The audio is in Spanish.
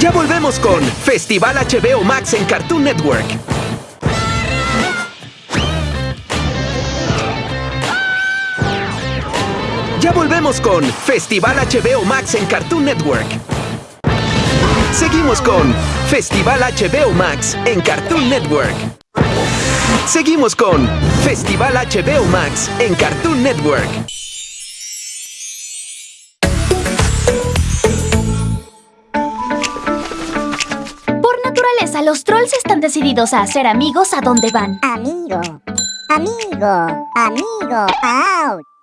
Seguimos con Festival HBO Max en Cartoon Network. Ya volvemos con Festival HBO Max en Cartoon Network. Seguimos con Festival HBO Max en Cartoon Network. Seguimos con Festival HBO Max en Cartoon Network. Naturaleza, los trolls están decididos a hacer amigos a donde van. Amigo, amigo, amigo, out.